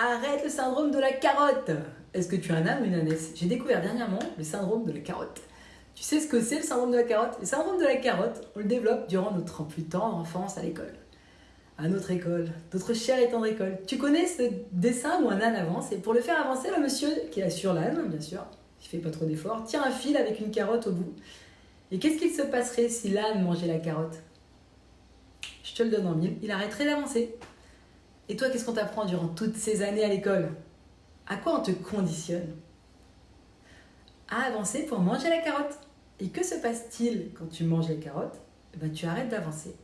Arrête le syndrome de la carotte. Est-ce que tu es un âne ou une ânesse? J'ai découvert dernièrement le syndrome de la carotte. Tu sais ce que c'est le syndrome de la carotte? Le syndrome de la carotte, on le développe durant notre plus tendre enfance à l'école. À notre école, notre chère et tendre école. Tu connais ce dessin où un âne avance? Et pour le faire avancer, le monsieur qui est sur l'âne, bien sûr, qui fait pas trop d'efforts, tire un fil avec une carotte au bout. Et qu'est-ce qu'il se passerait si l'âne mangeait la carotte? Je te le donne en mille, il arrêterait d'avancer. Et toi, qu'est-ce qu'on t'apprend durant toutes ces années à l'école? À quoi on te conditionne? À avancer pour manger la carotte. Et que se passe-t-il quand tu manges la carotte? Eh ben, Tu arrêtes d'avancer.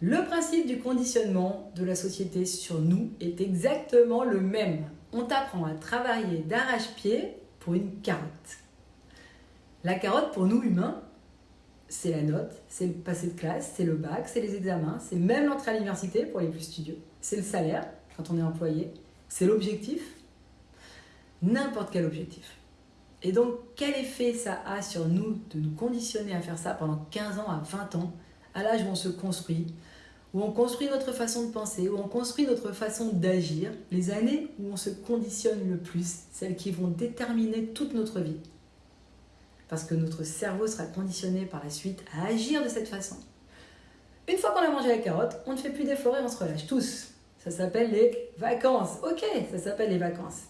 Le principe du conditionnement de la société sur nous est exactement le même. On t'apprend à travailler d'arrache-pied pour une carotte. La carotte, pour nous humains, c'est la note, c'est le passé de classe, c'est le bac, c'est les examens, c'est même l'entrée à l'université pour les plus studieux, c'est le salaire quand on est employé, c'est l'objectif, n'importe quel objectif. Et donc, quel effet ça a sur nous de nous conditionner à faire ça pendant 15 ans à 20 ans, à l'âge où on se construit, où on construit notre façon de penser, où on construit notre façon d'agir, les années où on se conditionne le plus, celles qui vont déterminer toute notre vie parce que notre cerveau sera conditionné par la suite à agir de cette façon. Une fois qu'on a mangé la carotte, on ne fait plus d'efforts et on se relâche tous. Ça s'appelle les vacances. Ok, ça s'appelle les vacances.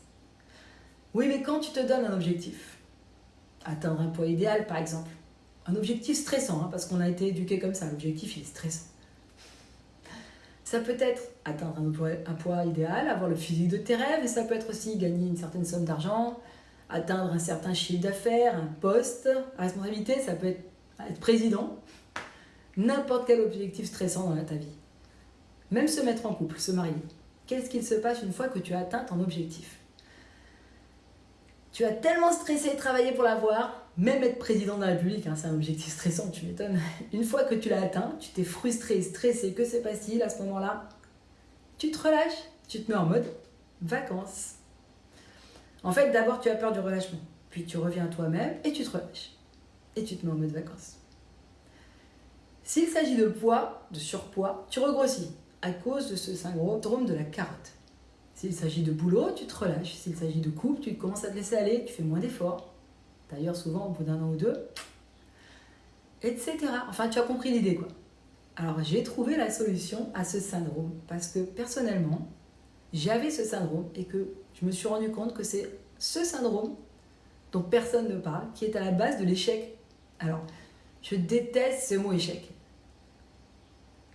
Oui, mais quand tu te donnes un objectif, atteindre un poids idéal par exemple, un objectif stressant, hein, parce qu'on a été éduqué comme ça, l'objectif il est stressant. Ça peut être atteindre un poids, un poids idéal, avoir le physique de tes rêves, et ça peut être aussi gagner une certaine somme d'argent, atteindre un certain chiffre d'affaires, un poste responsabilité, ça peut être être président, n'importe quel objectif stressant dans ta vie. Même se mettre en couple, se marier. Qu'est-ce qu'il se passe une fois que tu as atteint ton objectif? Tu as tellement stressé et travaillé pour l'avoir, même être président de la République, hein, c'est un objectif stressant, tu m'étonnes. Une fois que tu l'as atteint, tu t'es frustré, stressé, que c'est passe-t-il à ce moment-là? Tu te relâches, tu te mets en mode vacances. En fait, d'abord, tu as peur du relâchement. Puis tu reviens à toi-même et tu te relâches. Et tu te mets en mode vacances. S'il s'agit de poids, de surpoids, tu regrossis à cause de ce syndrome de la carotte. S'il s'agit de boulot, tu te relâches. S'il s'agit de couple, tu commences à te laisser aller, tu fais moins d'efforts. D'ailleurs, souvent, au bout d'un an ou deux, etc. Enfin, tu as compris l'idée, quoi. Alors, j'ai trouvé la solution à ce syndrome parce que personnellement, j'avais ce syndrome et que je me suis rendu compte que c'est ce syndrome dont personne ne parle qui est à la base de l'échec. Alors, je déteste ce mot échec.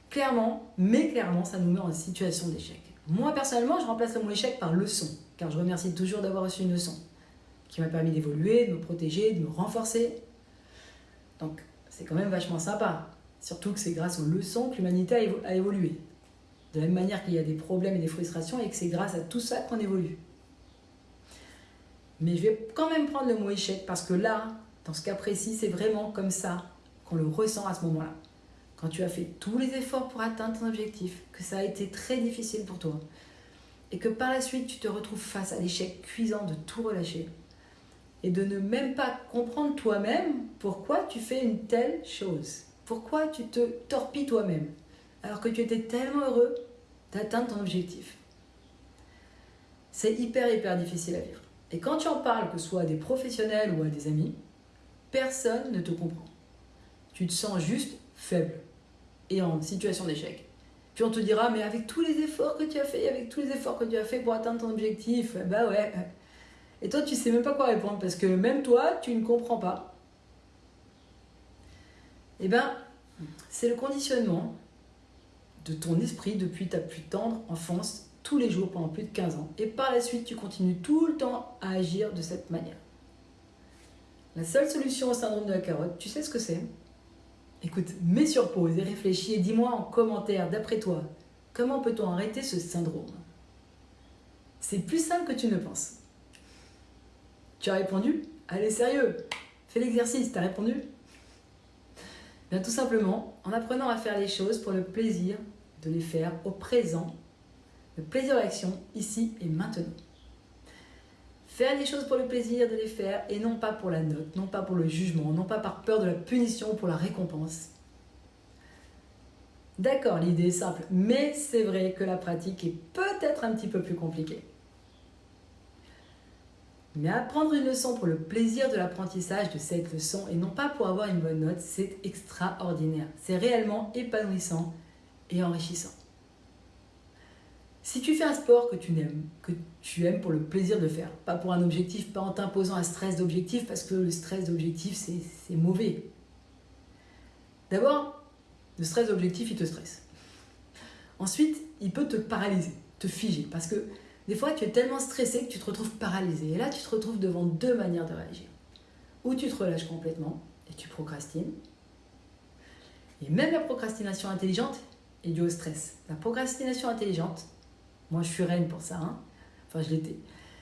Clairement, mais clairement, ça nous met en situation d'échec. Moi, personnellement, je remplace le mot échec par leçon, car je remercie toujours d'avoir reçu une leçon qui m'a permis d'évoluer, de me protéger, de me renforcer. Donc, c'est quand même vachement sympa. Surtout que c'est grâce aux leçons que l'humanité a évolué. De la même manière qu'il y a des problèmes et des frustrations et que c'est grâce à tout ça qu'on évolue. Mais je vais quand même prendre le mot échec parce que là, dans ce cas précis, c'est vraiment comme ça qu'on le ressent à ce moment-là. Quand tu as fait tous les efforts pour atteindre ton objectif, que ça a été très difficile pour toi, et que par la suite tu te retrouves face à l'échec cuisant de tout relâcher, et de ne même pas comprendre toi-même pourquoi tu fais une telle chose, pourquoi tu te torpilles toi-même alors que tu étais tellement heureux d'atteindre ton objectif. C'est hyper, hyper difficile à vivre. Et quand tu en parles, que ce soit à des professionnels ou à des amis, personne ne te comprend. Tu te sens juste faible et en situation d'échec. Puis on te dira, mais avec tous les efforts que tu as fait, avec tous les efforts que tu as fait pour atteindre ton objectif, bah ouais. Et toi, tu sais même pas quoi répondre parce que même toi, tu ne comprends pas. Eh ben, c'est le conditionnement de ton esprit depuis ta plus tendre enfance, tous les jours pendant plus de 15 ans. Et par la suite, tu continues tout le temps à agir de cette manière. La seule solution au syndrome de la carotte, tu sais ce que c'est? Écoute, mets sur pause et réfléchis et dis-moi en commentaire, d'après toi, comment peut-on arrêter ce syndrome? C'est plus simple que tu ne penses. Tu as répondu Allez, sérieux Fais l'exercice, tu as répondu? Bien, tout simplement, en apprenant à faire les choses pour le plaisir de les faire au présent, le plaisir de l'action, ici et maintenant. Faire les choses pour le plaisir de les faire et non pas pour la note, non pas pour le jugement, non pas par peur de la punition ou pour la récompense. D'accord, l'idée est simple, mais c'est vrai que la pratique est peut-être un petit peu plus compliquée. Mais apprendre une leçon pour le plaisir de l'apprentissage de cette leçon et non pas pour avoir une bonne note, c'est extraordinaire. C'est réellement épanouissant et enrichissant. Si tu fais un sport que tu aimes, que tu aimes pour le plaisir de faire, pas pour un objectif, pas en t'imposant un stress d'objectif, parce que le stress d'objectif, c'est mauvais. D'abord, le stress d'objectif, il te stresse. Ensuite, il peut te paralyser, te figer, parce que des fois, tu es tellement stressé que tu te retrouves paralysé. Et là, tu te retrouves devant deux manières de réagir. Ou tu te relâches complètement et tu procrastines. Et même la procrastination intelligente est due au stress. La procrastination intelligente, moi, je suis reine pour ça. Hein. Enfin, je l'étais.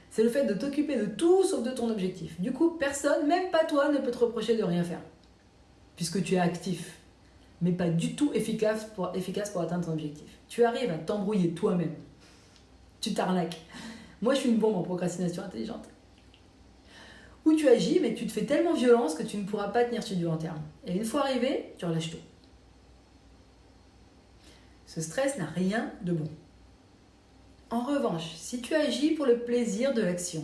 C'est le fait de t'occuper de tout sauf de ton objectif. Du coup, personne, même pas toi, ne peut te reprocher de rien faire. Puisque tu es actif, mais pas du tout efficace pour, efficace pour atteindre ton objectif. Tu arrives à t'embrouiller toi-même. Tu t'arnaques. Moi, je suis une bombe en procrastination intelligente. Ou tu agis, mais tu te fais tellement violence que tu ne pourras pas tenir sur du long terme. Et une fois arrivé, tu relâches tout. Ce stress n'a rien de bon. En revanche, si tu agis pour le plaisir de l'action,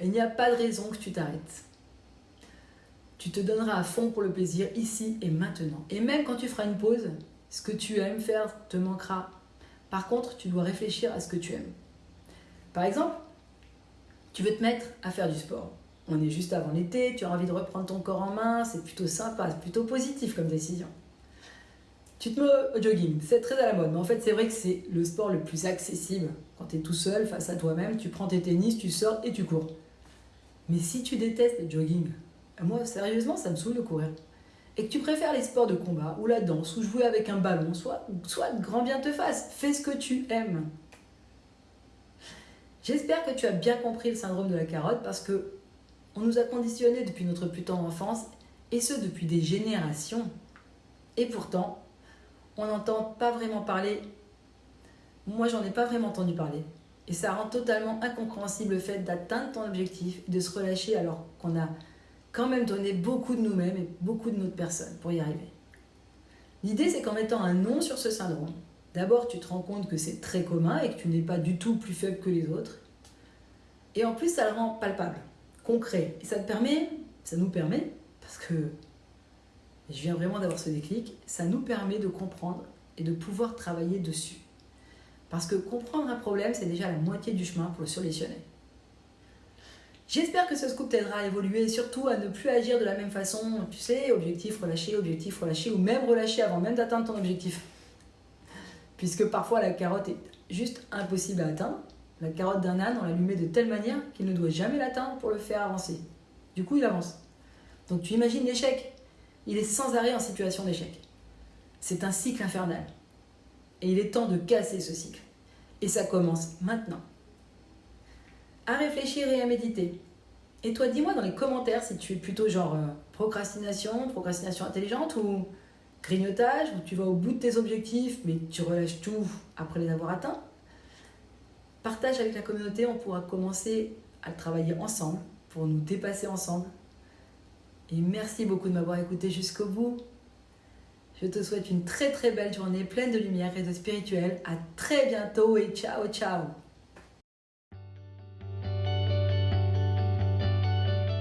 il n'y a pas de raison que tu t'arrêtes. Tu te donneras à fond pour le plaisir ici et maintenant. Et même quand tu feras une pause, ce que tu aimes faire te manquera. Par contre, tu dois réfléchir à ce que tu aimes. Par exemple, tu veux te mettre à faire du sport. On est juste avant l'été, tu as envie de reprendre ton corps en main, c'est plutôt sympa, c'est plutôt positif comme décision. Tu te mets au jogging, c'est très à la mode, mais en fait c'est vrai que c'est le sport le plus accessible. Quand tu es tout seul face à toi-même, tu prends tes tennis, tu sors et tu cours. Mais si tu détestes le jogging, moi sérieusement ça me saoule de courir, et que tu préfères les sports de combat ou la danse ou jouer avec un ballon, soit, soit grand bien te fasse, fais ce que tu aimes. J'espère que tu as bien compris le syndrome de la carotte parce que on nous a conditionnés depuis notre plus tendre enfance et ce depuis des générations. Et pourtant, on n'entend pas vraiment parler. Moi, j'en ai pas vraiment entendu parler. Et ça rend totalement incompréhensible le fait d'atteindre ton objectif et de se relâcher alors qu'on a quand même donné beaucoup de nous-mêmes et beaucoup de notre personne pour y arriver. L'idée, c'est qu'en mettant un nom sur ce syndrome, d'abord, tu te rends compte que c'est très commun et que tu n'es pas du tout plus faible que les autres. Et en plus, ça le rend palpable, concret. Et ça te permet, ça nous permet, parce que je viens vraiment d'avoir ce déclic, ça nous permet de comprendre et de pouvoir travailler dessus. Parce que comprendre un problème, c'est déjà la moitié du chemin pour le solutionner. J'espère que ce scoop t'aidera à évoluer et surtout à ne plus agir de la même façon, tu sais, objectif relâché, objectif relâché, ou même relâché avant même d'atteindre ton objectif. Puisque parfois la carotte est juste impossible à atteindre. La carotte d'un âne, on la lui met de telle manière qu'il ne doit jamais l'atteindre pour le faire avancer. Du coup, il avance. Donc tu imagines l'échec il est sans arrêt en situation d'échec. C'est un cycle infernal. Et il est temps de casser ce cycle. Et ça commence maintenant. À réfléchir et à méditer. Et toi, dis-moi dans les commentaires si tu es plutôt genre euh, procrastination, procrastination intelligente ou grignotage, où tu vas au bout de tes objectifs mais tu relâches tout après les avoir atteints. Partage avec la communauté, on pourra commencer à travailler ensemble pour nous dépasser ensemble et merci beaucoup de m'avoir écouté jusqu'au bout. Je te souhaite une très très belle journée pleine de lumière et de spirituel. À très bientôt et ciao ciao